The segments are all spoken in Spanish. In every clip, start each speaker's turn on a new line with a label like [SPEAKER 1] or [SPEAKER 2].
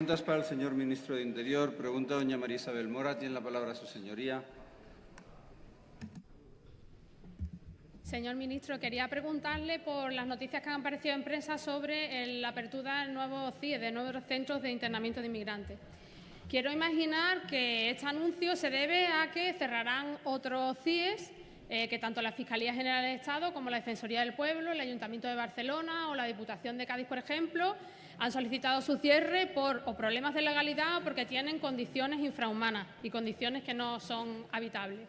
[SPEAKER 1] Preguntas para el señor ministro de Interior. Pregunta doña María Isabel Mora. Tiene la palabra su señoría.
[SPEAKER 2] Señor ministro, quería preguntarle por las noticias que han aparecido en prensa sobre la apertura del nuevo CIE, de nuevos centros de internamiento de inmigrantes. Quiero imaginar que este anuncio se debe a que cerrarán otros CIEs eh, que tanto la Fiscalía General del Estado como la Defensoría del Pueblo, el Ayuntamiento de Barcelona o la Diputación de Cádiz, por ejemplo, han solicitado su cierre por o problemas de legalidad o porque tienen condiciones infrahumanas y condiciones que no son habitables.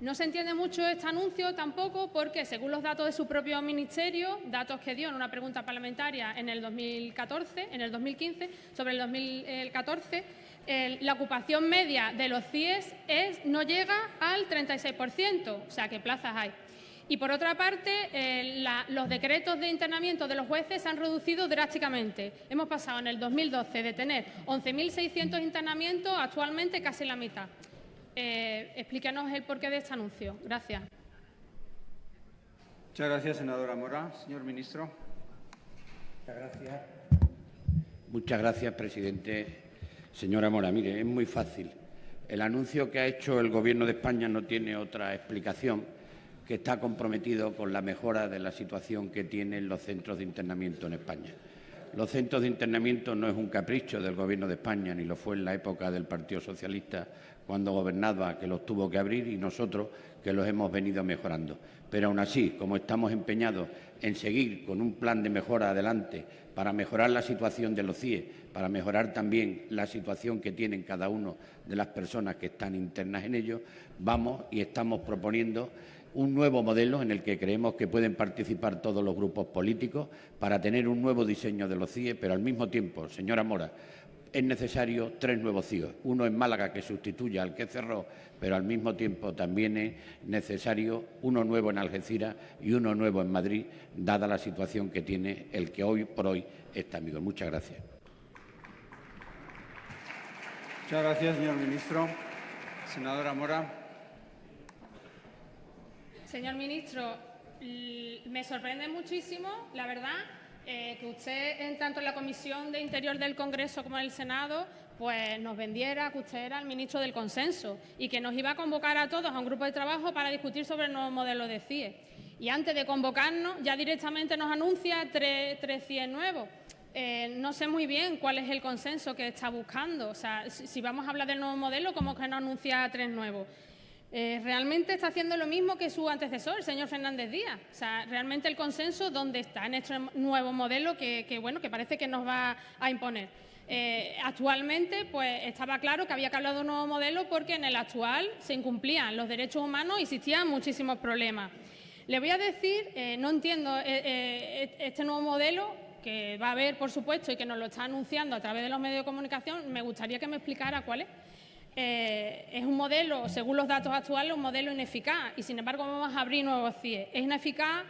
[SPEAKER 2] No se entiende mucho este anuncio tampoco porque, según los datos de su propio ministerio, datos que dio en una pregunta parlamentaria en el 2014, en el 2015, sobre el 2014, la ocupación media de los CIES es, no llega al 36%, o sea, ¿qué plazas hay? Y, por otra parte, eh, los decretos de internamiento de los jueces se han reducido drásticamente. Hemos pasado en el 2012 de tener 11.600 internamientos actualmente casi la mitad. Eh, explíquenos el porqué de este anuncio. Gracias.
[SPEAKER 1] Muchas gracias, senadora Mora. Señor ministro.
[SPEAKER 3] Muchas gracias. Muchas gracias, presidente. Señora Mora, mire, es muy fácil. El anuncio que ha hecho el Gobierno de España no tiene otra explicación que está comprometido con la mejora de la situación que tienen los centros de internamiento en España. Los centros de internamiento no es un capricho del Gobierno de España, ni lo fue en la época del Partido Socialista cuando gobernaba, que los tuvo que abrir, y nosotros que los hemos venido mejorando. Pero aún así, como estamos empeñados en seguir con un plan de mejora adelante para mejorar la situación de los CIE, para mejorar también la situación que tienen cada uno de las personas que están internas en ellos, vamos y estamos proponiendo un nuevo modelo en el que creemos que pueden participar todos los grupos políticos para tener un nuevo diseño de los CIE, pero al mismo tiempo, señora Mora, es necesario tres nuevos CIE. Uno en Málaga que sustituya al que cerró, pero al mismo tiempo también es necesario uno nuevo en Algeciras y uno nuevo en Madrid, dada la situación que tiene el que hoy por hoy está amigo. Muchas gracias.
[SPEAKER 1] Muchas gracias, señor ministro. Senadora Mora.
[SPEAKER 2] Señor ministro, me sorprende muchísimo, la verdad, eh, que usted, en tanto en la Comisión de Interior del Congreso como en el Senado, pues nos vendiera que usted era el ministro del consenso y que nos iba a convocar a todos a un grupo de trabajo para discutir sobre el nuevo modelo de CIE. Y antes de convocarnos, ya directamente nos anuncia tres, CIE nuevos. Eh, no sé muy bien cuál es el consenso que está buscando. O sea, si, vamos a hablar del nuevo modelo, ¿cómo que nos anuncia tres nuevos? Eh, realmente está haciendo lo mismo que su antecesor, el señor Fernández Díaz. O sea, realmente el consenso, ¿dónde está? En este nuevo modelo que, bueno, que parece que nos va a imponer. Eh, actualmente, pues estaba claro que había que hablar de un nuevo modelo porque en el actual se incumplían los derechos humanos y existían muchísimos problemas. Le voy a decir, eh, no entiendo este nuevo modelo que va a haber, por supuesto, y que nos lo está anunciando a través de los medios de comunicación, me gustaría que me explicara cuál es. Eh, es un modelo, según los datos actuales, un modelo ineficaz y, sin embargo, vamos a abrir nuevos CIE. Es ineficaz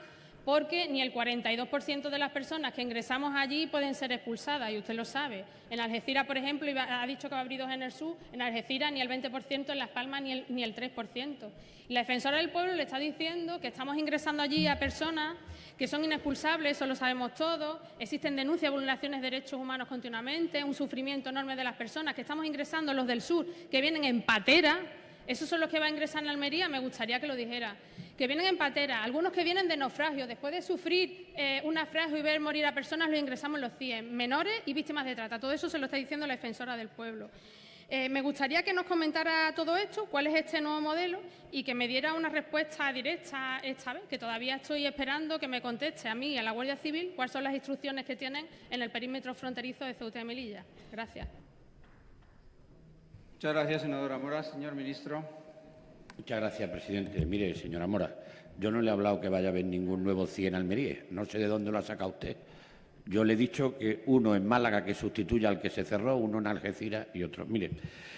[SPEAKER 2] porque ni el 42% de las personas que ingresamos allí pueden ser expulsadas, y usted lo sabe. En Algeciras, por ejemplo, ha dicho que va a abrir dos en el sur, en Algeciras ni el 20%, en Las Palmas ni el, ni el 3%. Y la defensora del pueblo le está diciendo que estamos ingresando allí a personas que son inexpulsables, eso lo sabemos todos, existen denuncias de vulneraciones de derechos humanos continuamente, un sufrimiento enorme de las personas, que estamos ingresando los del sur, que vienen en patera, esos son los que van a ingresar en Almería, me gustaría que lo dijera que vienen en patera, algunos que vienen de naufragio, después de sufrir eh, un naufragio y ver morir a personas, los ingresamos los CIE, menores y víctimas de trata. Todo eso se lo está diciendo la defensora del pueblo. Eh, me gustaría que nos comentara todo esto, cuál es este nuevo modelo y que me diera una respuesta directa esta vez, que todavía estoy esperando que me conteste a mí y a la Guardia Civil cuáles son las instrucciones que tienen en el perímetro fronterizo de Ceuta y Melilla. Gracias.
[SPEAKER 1] Muchas gracias, senadora Mora. Señor ministro.
[SPEAKER 3] Muchas gracias, presidente. Mire, señora Mora, yo no le he hablado que vaya a haber ningún nuevo CIE en Almería. No sé de dónde lo ha sacado usted. Yo le he dicho que uno en Málaga que sustituya al que se cerró, uno en Algeciras y otro. Mire,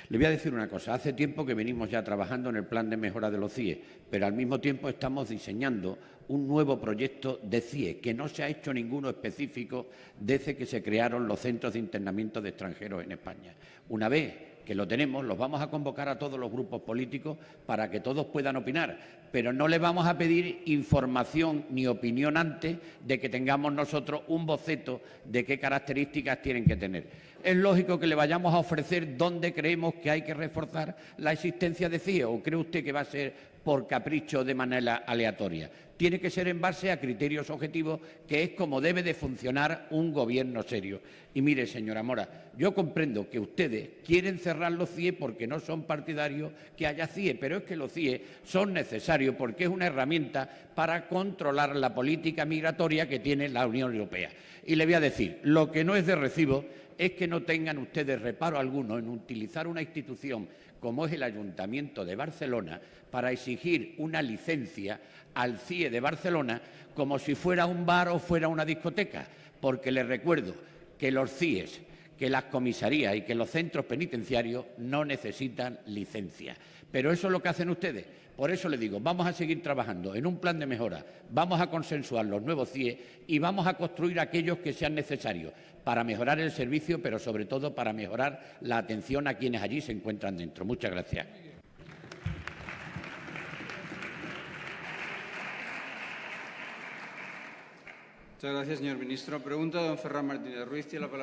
[SPEAKER 3] le voy a decir una cosa. Hace tiempo que venimos ya trabajando en el plan de mejora de los CIE, pero al mismo tiempo estamos diseñando un nuevo proyecto de CIE, que no se ha hecho ninguno específico desde que se crearon los centros de internamiento de extranjeros en España. Una vez que lo tenemos, los vamos a convocar a todos los grupos políticos para que todos puedan opinar, pero no le vamos a pedir información ni opinión antes de que tengamos nosotros un boceto de qué características tienen que tener. Es lógico que le vayamos a ofrecer dónde creemos que hay que reforzar la existencia de CIE o cree usted que va a ser por capricho de manera aleatoria. Tiene que ser en base a criterios objetivos, que es como debe de funcionar un gobierno serio. Y mire, señora Mora, yo comprendo que ustedes quieren cerrar los CIE porque no son partidarios que haya CIE, pero es que los CIE son necesarios porque es una herramienta para controlar la política migratoria que tiene la Unión Europea. Y le voy a decir, lo que no es de recibo es que no tengan ustedes reparo alguno en utilizar una institución como es el Ayuntamiento de Barcelona para exigir una licencia al CIE de Barcelona como si fuera un bar o fuera una discoteca, porque les recuerdo que los CIEs, que las comisarías y que los centros penitenciarios no necesitan licencia. Pero eso es lo que hacen ustedes. Por eso le digo, vamos a seguir trabajando en un plan de mejora, vamos a consensuar los nuevos CIE y vamos a construir aquellos que sean necesarios para mejorar el servicio, pero sobre todo para mejorar la atención a quienes allí se encuentran dentro. Muchas gracias.
[SPEAKER 1] Muchas gracias, señor ministro. Pregunta don Ferran Martínez Ruiz. Tiene la palabra.